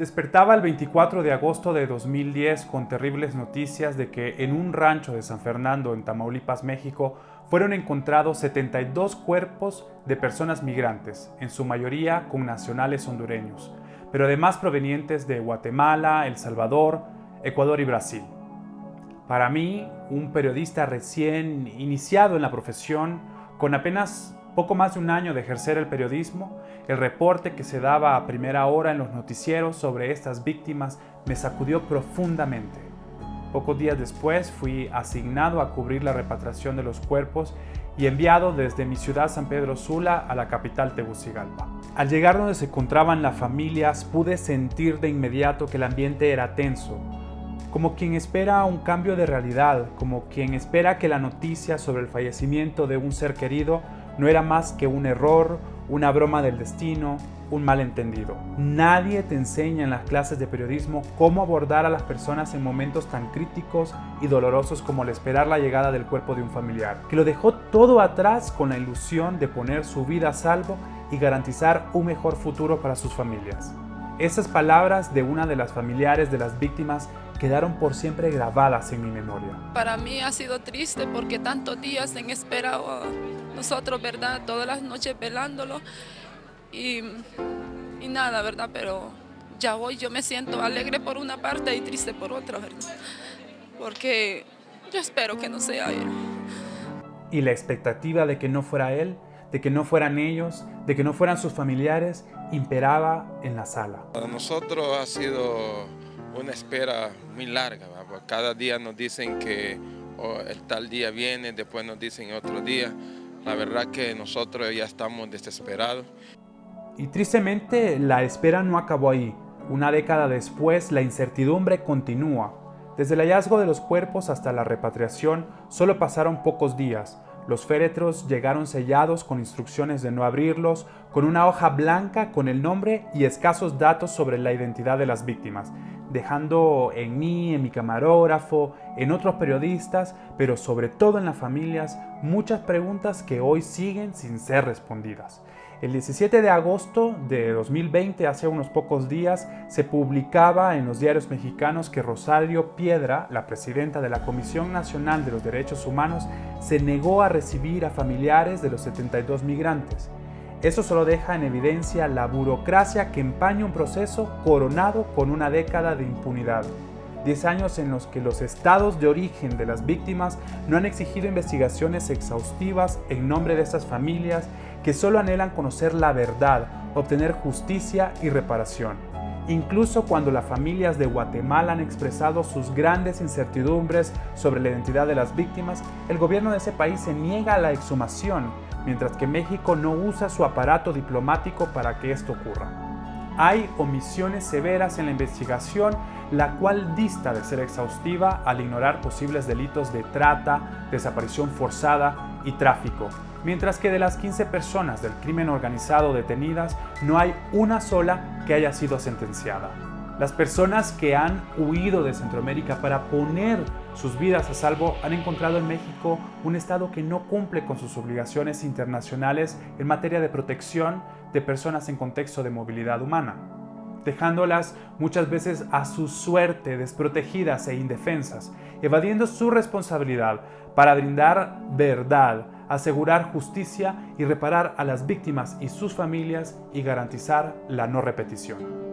Despertaba el 24 de agosto de 2010 con terribles noticias de que en un rancho de San Fernando, en Tamaulipas, México, fueron encontrados 72 cuerpos de personas migrantes, en su mayoría con nacionales hondureños, pero además provenientes de Guatemala, El Salvador, Ecuador y Brasil. Para mí, un periodista recién iniciado en la profesión, con apenas poco más de un año de ejercer el periodismo, el reporte que se daba a primera hora en los noticieros sobre estas víctimas me sacudió profundamente. Pocos días después fui asignado a cubrir la repatriación de los cuerpos y enviado desde mi ciudad San Pedro Sula a la capital Tegucigalpa. Al llegar donde se encontraban las familias pude sentir de inmediato que el ambiente era tenso, como quien espera un cambio de realidad, como quien espera que la noticia sobre el fallecimiento de un ser querido no era más que un error, una broma del destino, un malentendido. Nadie te enseña en las clases de periodismo cómo abordar a las personas en momentos tan críticos y dolorosos como el esperar la llegada del cuerpo de un familiar, que lo dejó todo atrás con la ilusión de poner su vida a salvo y garantizar un mejor futuro para sus familias. Esas palabras de una de las familiares de las víctimas quedaron por siempre grabadas en mi memoria. Para mí ha sido triste porque tantos días en espera nosotros, ¿verdad? Todas las noches velándolo y, y nada, ¿verdad? Pero ya hoy yo me siento alegre por una parte y triste por otra, ¿verdad? Porque yo espero que no sea él. Y la expectativa de que no fuera él, de que no fueran ellos, de que no fueran sus familiares, imperaba en la sala. Para nosotros ha sido una espera muy larga. Cada día nos dicen que el tal día viene, después nos dicen otro día. La verdad que nosotros ya estamos desesperados. Y tristemente la espera no acabó ahí. Una década después la incertidumbre continúa. Desde el hallazgo de los cuerpos hasta la repatriación solo pasaron pocos días. Los féretros llegaron sellados con instrucciones de no abrirlos, con una hoja blanca con el nombre y escasos datos sobre la identidad de las víctimas dejando en mí, en mi camarógrafo, en otros periodistas, pero sobre todo en las familias, muchas preguntas que hoy siguen sin ser respondidas. El 17 de agosto de 2020, hace unos pocos días, se publicaba en los diarios mexicanos que Rosario Piedra, la presidenta de la Comisión Nacional de los Derechos Humanos, se negó a recibir a familiares de los 72 migrantes. Eso solo deja en evidencia la burocracia que empaña un proceso coronado con una década de impunidad. Diez años en los que los estados de origen de las víctimas no han exigido investigaciones exhaustivas en nombre de estas familias que solo anhelan conocer la verdad, obtener justicia y reparación. Incluso cuando las familias de Guatemala han expresado sus grandes incertidumbres sobre la identidad de las víctimas, el gobierno de ese país se niega a la exhumación mientras que México no usa su aparato diplomático para que esto ocurra. Hay omisiones severas en la investigación, la cual dista de ser exhaustiva al ignorar posibles delitos de trata, desaparición forzada y tráfico, mientras que de las 15 personas del crimen organizado detenidas, no hay una sola que haya sido sentenciada. Las personas que han huido de Centroamérica para poner sus vidas a salvo han encontrado en México un Estado que no cumple con sus obligaciones internacionales en materia de protección de personas en contexto de movilidad humana, dejándolas muchas veces a su suerte desprotegidas e indefensas, evadiendo su responsabilidad para brindar verdad, asegurar justicia y reparar a las víctimas y sus familias y garantizar la no repetición.